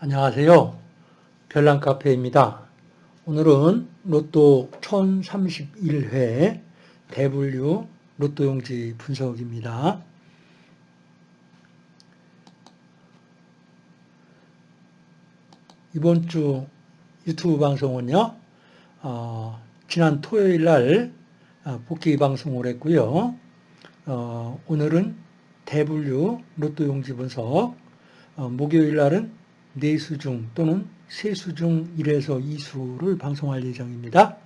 안녕하세요. 별난카페입니다. 오늘은 로또 1031회 대분류 로또용지 분석입니다. 이번 주 유튜브 방송은요, 어, 지난 토요일 날 어, 복귀 방송을 했고요. 어, 오늘은 대분류 로또용지 분석, 어, 목요일 날은 네수 중 또는 세수 중 1에서 2수를 방송할 예정입니다.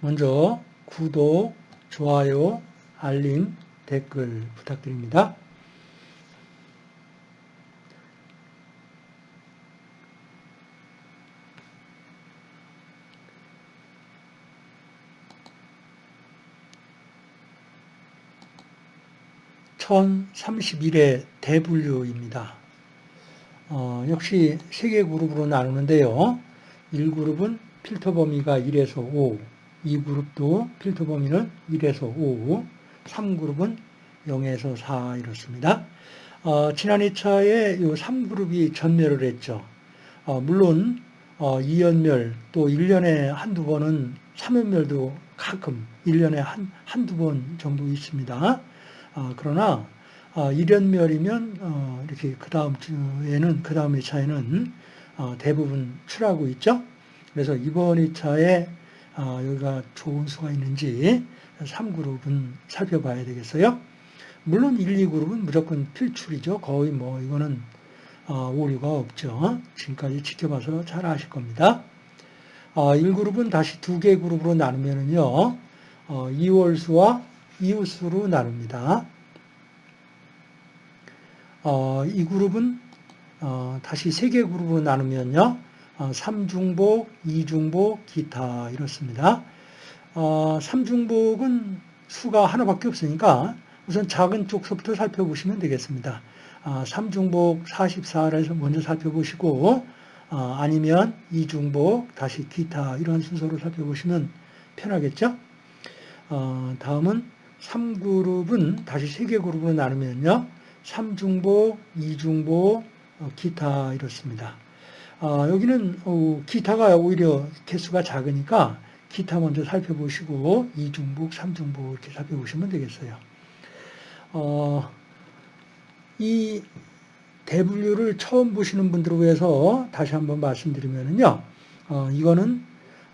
먼저 구독, 좋아요, 알림, 댓글 부탁드립니다. 1031의 대분류입니다. 어, 역시 세 개 그룹으로 나누는데요. 1그룹은 필터 범위가 1에서 5, 2그룹도 필터 범위는 1에서 5, 3그룹은 0에서 4 이렇습니다. 어, 지난 2차에 이 3그룹이 전멸을 했죠. 어, 물론 어, 2연멸 또 1년에 한두 번은 3연멸도 가끔 1년에 한, 한두 번 정도 있습니다. 어, 그러나 어, 1연멸이면 어, 이렇게 그 다음 주에는 그 다음 2차에는 어, 대부분 출하고 있죠. 그래서 이번 2차에 어, 여기가 좋은 수가 있는지 3그룹은 살펴봐야 되겠어요. 물론 1, 2그룹은 무조건 필출이죠. 거의 뭐 이거는 어, 오류가 없죠. 지금까지 지켜봐서 잘 아실 겁니다. 어, 1그룹은 다시 두 개 그룹으로 나누면은요. 어, 2월수와 이웃수로 나눕니다. 어, 이 그룹은 어, 다시 세 개 그룹으로 나누면요. 어, 3중복, 2중복, 기타 이렇습니다. 어, 3중복은 수가 하나밖에 없으니까 우선 작은 쪽서부터 살펴보시면 되겠습니다. 어, 3중복 44를 먼저 살펴보시고 어, 아니면 2중복, 다시 기타 이런 순서로 살펴보시면 편하겠죠? 어, 다음은 3그룹은 다시 3개 그룹으로 나누면요. 3중보, 2중보, 어, 기타 이렇습니다. 어, 여기는 어, 기타가 오히려 개수가 작으니까 기타 먼저 살펴보시고 2중복, 3중복 이렇게 살펴보시면 되겠어요. 어, 이 대분류를 처음 보시는 분들을 위해서 다시 한번 말씀드리면요. 어, 이거는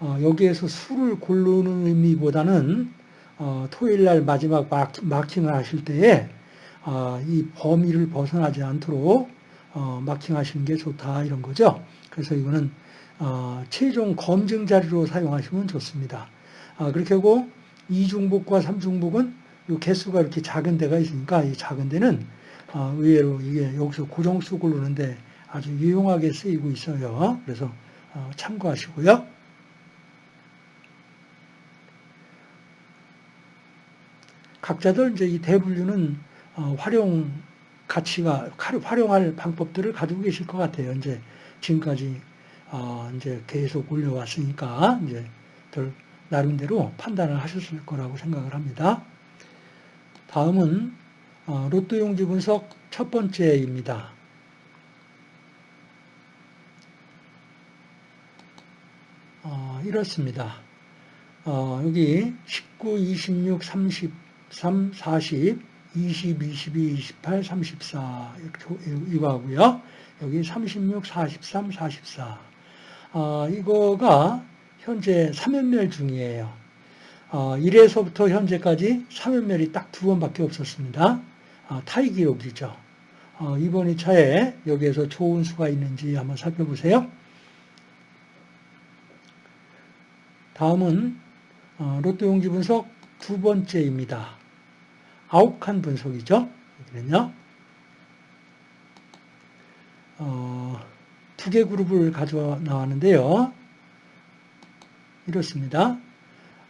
어, 여기에서 수를 고르는 의미보다는 어, 토요일 날 마지막 마킹을 하실 때에 어, 이 범위를 벗어나지 않도록 어, 마킹하시는 게 좋다 이런 거죠. 그래서 이거는 어, 최종 검증 자료로 사용하시면 좋습니다. 아, 그렇게 하고 이중복과 삼중복은 이 개수가 이렇게 작은 데가 있으니까 이 작은 데는 어, 의외로 이게 여기서 고정수 고르는데 아주 유용하게 쓰이고 있어요. 그래서 어, 참고하시고요. 각자들 이제 이 대분류는 어, 활용 가치가 활용할 방법들을 가지고 계실 것 같아요. 이제 지금까지 어, 이제 계속 올려왔으니까 이제 들 나름대로 판단을 하셨을 거라고 생각을 합니다. 다음은 어, 로또 용지 분석 첫 번째입니다. 이렇습니다. 여기 19, 26, 30 3, 40, 20, 22, 28, 34 이거 하고요. 여기 36, 43, 44 어, 이거가 현재 3연멸 중이에요. 어, 1에서부터 현재까지 3연멸이 딱 두 번밖에 없었습니다. 어, 타이 기록이죠. 어, 이번 2차에 여기에서 좋은 수가 있는지 한번 살펴보세요. 다음은 어, 로또 용지 분석 두 번째입니다. 칸 분석이죠. 여기는요. 어, 두 개 그룹을 가져 나왔는데요. 이렇습니다.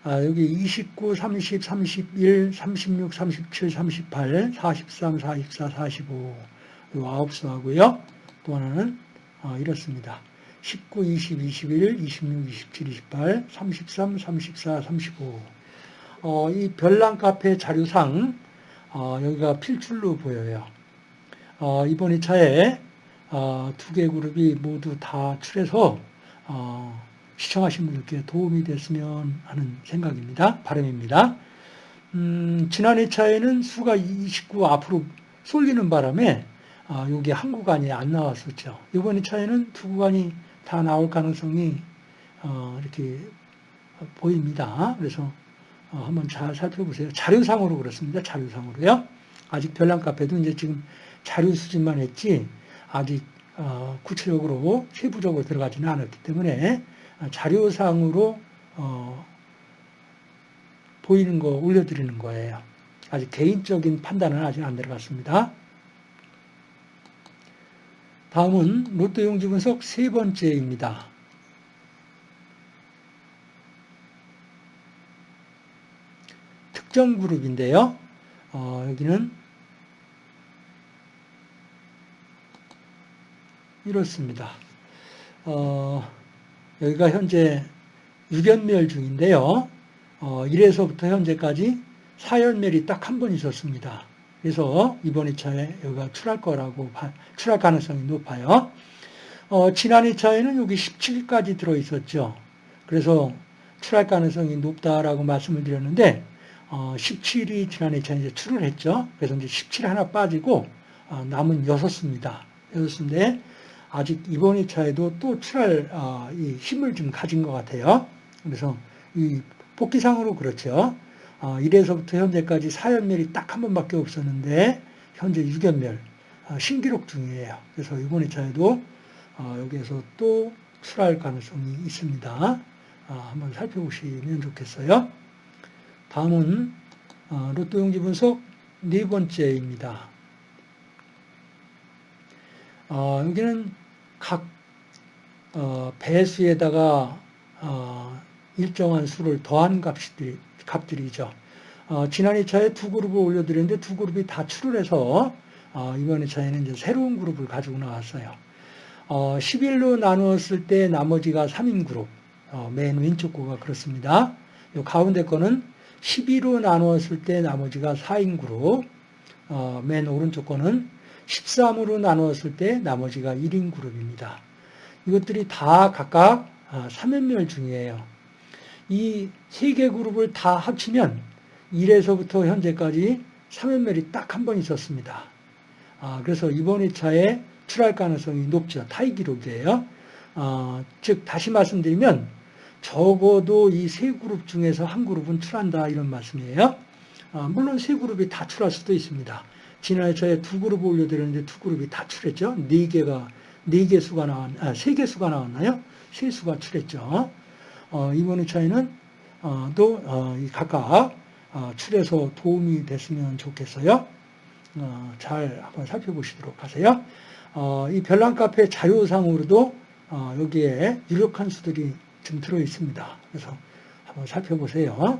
아, 여기 29, 30, 31, 36, 37, 38, 43, 44, 45, 이 아홉 수하고요. 또 하나는 어, 이렇습니다. 19, 20, 21, 26, 27, 28, 33, 34, 35. 어, 이 별난 카페 자료상 어, 여기가 필출로 보여요. 어, 이번 2차에 어, 두개 그룹이 모두 다 출해서 어, 시청하신 분들께 도움이 됐으면 하는 생각입니다. 바람입니다. 음, 지난 2차에는 수가 29 앞으로 쏠리는 바람에 어, 여기 한 구간이 안 나왔었죠. 이번 2차에는 두 구간이 다 나올 가능성이 어, 이렇게 보입니다. 그래서 어, 한번 잘 살펴보세요. 자료상으로 그렇습니다. 자료상으로요. 아직 별난 카페도 이제 지금 자료 수집만 했지 아직 어, 구체적으로 세부적으로 들어가지는 않았기 때문에 자료상으로 어, 보이는 거 올려드리는 거예요. 아직 개인적인 판단은 아직 안 들어갔습니다. 다음은 로또 용지 분석 세 번째입니다. 특정 그룹인데요. 어, 여기는 이렇습니다. 어, 여기가 현재 6연멸 중인데요. 어, 1에서부터 현재까지 4연멸이 딱 한 번 있었습니다. 그래서 이번 2차에 여기가 출할 거라고, 출할 가능성이 높아요. 어, 지난 2차에는 여기 17까지 들어있었죠. 그래서 출할 가능성이 높다라고 말씀을 드렸는데, 어, 17이 지난 2차에 이제 출을 했죠. 그래서 이제 17 하나 빠지고, 어, 남은 6수입니다. 6수인데, 아직 이번 2차에도 또 출할, 어, 이 힘을 좀 가진 것 같아요. 그래서 이 복귀상으로 그렇죠. 어, 1에서부터 현재까지 4연멸이 딱 한 번밖에 없었는데 현재 6연멸 어, 신기록 중이에요. 그래서 이번 2차에도 어, 여기에서 또 출할 가능성이 있습니다. 어, 한번 살펴보시면 좋겠어요. 다음은 어, 로또 용지 분석 네 번째입니다. 어, 여기는 각 배수에다가 일정한 수를 더한 값들이, 값들이죠. 어, 지난 2차에 두 그룹을 올려드렸는데 두 그룹이 다 출을 해서 어, 이번 2차에는 이제 새로운 그룹을 가지고 나왔어요. 어, 11로 나누었을 때 나머지가 3인 그룹, 어, 맨 왼쪽 거가 그렇습니다. 요 가운데 거는 12로 나누었을 때 나머지가 4인 그룹, 어, 맨 오른쪽 거는 13으로 나누었을 때 나머지가 1인 그룹입니다. 이것들이 다 각각 3연멸 아, 중이에요. 이 세 개 그룹을 다 합치면 1에서부터 현재까지 3연멸이 딱 한 번 있었습니다. 아, 그래서 이번 2차에 출할 가능성이 높죠. 타이 기록이에요. 아, 즉 다시 말씀드리면 적어도 이 세 그룹 중에서 한 그룹은 출한다 이런 말씀이에요. 아, 물론 세 그룹이 다 출할 수도 있습니다. 지난 2차에 두 그룹 올려드렸는데 두 그룹이 다 출했죠. 네 개가 네 개 수가 나왔, 아, 세 개 수가 나왔나요? 세 수가 출했죠. 어, 이번의 차이는 어, 또 어, 각각 어, 출해서 도움이 됐으면 좋겠어요. 어, 잘 한번 살펴보시도록 하세요. 어, 이 별난 카페 자료상으로도 여기에 유력한 수들이 좀 들어 있습니다. 그래서 한번 살펴보세요.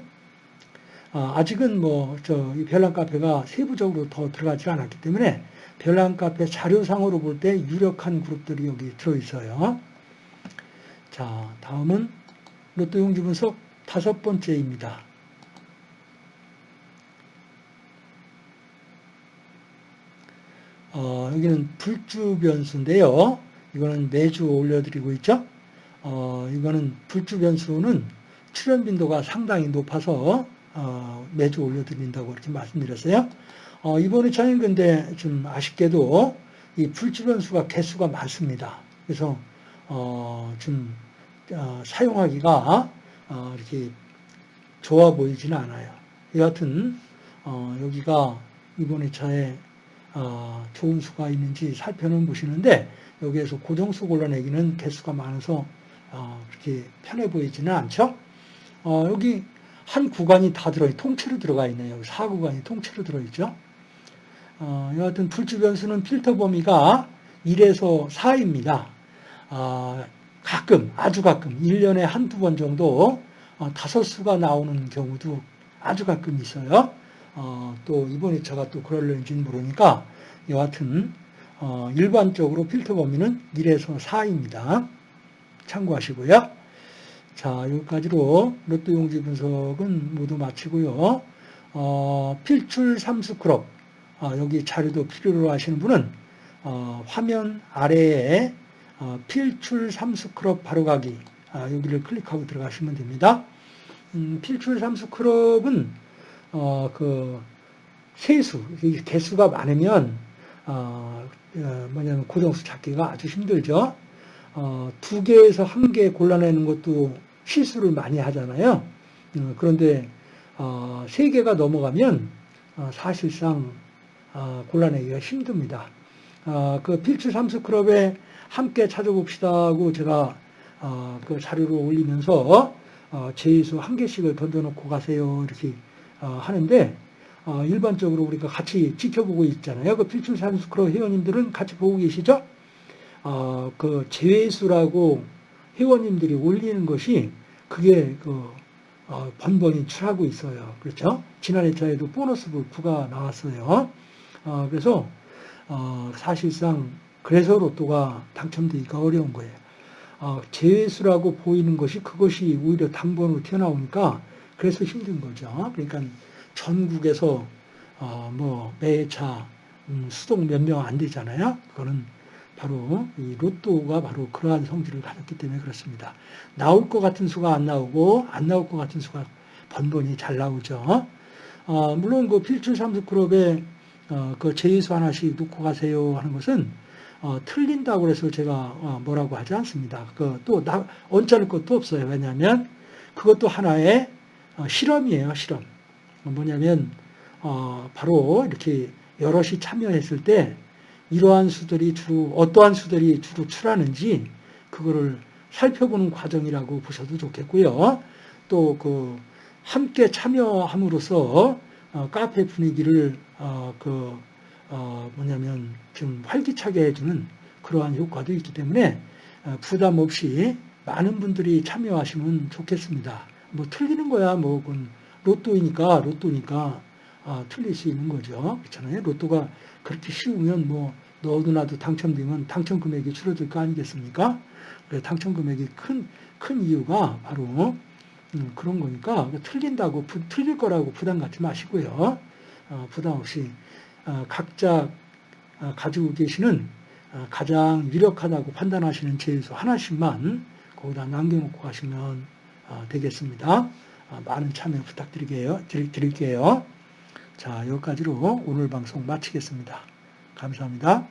아직은 뭐, 저, 이 별난 카페가 세부적으로 더 들어가지 않았기 때문에 별난 카페 자료상으로 볼 때 유력한 그룹들이 여기 들어 있어요. 자, 다음은 로또 용지 분석 다섯 번째입니다. 어, 여기는 불주 변수인데요. 이거는 매주 올려드리고 있죠. 어, 이거는 불주 변수는 출현 빈도가 상당히 높아서 어, 매주 올려드린다고 이렇게 말씀드렸어요. 어, 이번 회차는 근데 좀 아쉽게도 이 불주 변수가 개수가 많습니다. 그래서 어, 좀 어, 사용하기가 어, 이렇게 좋아 보이지는 않아요. 여하튼 어, 여기가 이번 회차에 좋은 수가 있는지 살펴는 보시는데 여기에서 고정수 골라내기는 개수가 많아서 그렇게 편해 보이지는 않죠. 여기 한 구간이 다 들어 통째로 들어가 있네요. 4구간이 통째로 들어있죠. 여하튼 불주 변수는 필터 범위가 1에서 4입니다. 가끔, 아주 가끔, 1년에 한두 번 정도 어, 다섯 수가 나오는 경우도 아주 가끔 있어요. 어, 또 이번 2차가 또 그럴는지는 모르니까 여하튼 어, 일반적으로 필터 범위는 1에서 4입니다. 참고하시고요. 자, 여기까지로 로또 용지 분석은 모두 마치고요. 어, 필출 삼수크롭 어, 여기 자료도 필요로 하시는 분은 어, 화면 아래에 어, 필출 삼수크롭 바로가기 아, 여기를 클릭하고 들어가시면 됩니다. 음, 필출 삼수크롭은 어, 그 세수 개수가 많으면 어, 어, 뭐냐면 고정수 찾기가 아주 힘들죠. 어, 두 개에서 한 개 골라내는 것도 실수를 많이 하잖아요. 어, 그런데 어, 세 개가 넘어가면 어, 사실상 어, 골라내기가 힘듭니다. 어, 그 필출 삼수 클럽에 함께 찾아봅시다 하고 제가 어, 그 자료를 올리면서 어, 제수 한 개씩을 던져놓고 가세요 이렇게 어, 하는데 어, 일반적으로 우리가 같이 지켜보고 있잖아요. 그 필출 삼수 클럽 회원님들은 같이 보고 계시죠? 어, 그 제수라고 회원님들이 올리는 것이 그게 그 어, 번번이 출하고 있어요. 그렇죠? 지난 회차에도 보너스 부가 나왔어요. 어, 그래서 어, 사실상 그래서 로또가 당첨되기가 어려운 거예요. 어, 재수라고 보이는 것이 그것이 오히려 당번으로 튀어나오니까 그래서 힘든 거죠. 그러니까 전국에서 어, 뭐 매차 음, 수동 몇 명 안 되잖아요. 그거는 바로 이 로또가 바로 그러한 성질을 가졌기 때문에 그렇습니다. 나올 것 같은 수가 안 나오고 안 나올 것 같은 수가 번번이 잘 나오죠. 어, 물론 그 필출 삼수그룹에 어, 그 제의수 하나씩 놓고 가세요 하는 것은 어, 틀린다고 해서 제가 어, 뭐라고 하지 않습니다. 그또 언짢을 것도 없어요. 왜냐하면 그것도 하나의 어, 실험이에요. 실험. 뭐냐면 어, 바로 이렇게 여럿이 참여했을 때 이러한 수들이 주로 어떠한 수들이 주로 출하는지 그거를 살펴보는 과정이라고 보셔도 좋겠고요. 또 그 함께 참여함으로써 어, 카페 분위기를 어, 그 어, 뭐냐면 좀 활기차게 해주는 그러한 효과도 있기 때문에 어, 부담 없이 많은 분들이 참여하시면 좋겠습니다. 뭐 틀리는 거야 뭐 그건 로또이니까 로또니까 아, 틀릴 수 있는 거죠. 그렇잖아요. 로또가 그렇게 쉬우면 뭐 너도 나도 당첨되면 당첨 금액이 줄어들 거 아니겠습니까? 그래 당첨 금액이 큰, 큰 이유가 바로 음, 그런 거니까 틀린다고 부, 틀릴 거라고 부담 갖지 마시고요. 어, 부담 없이 어, 각자 어, 가지고 계시는 어, 가장 유력하다고 판단하시는 제수 하나씩만 거기다 남겨놓고 가시면 어, 되겠습니다. 어, 많은 참여 부탁드릴게요. 드릴게요. 자, 여기까지로 오늘 방송 마치겠습니다. 감사합니다.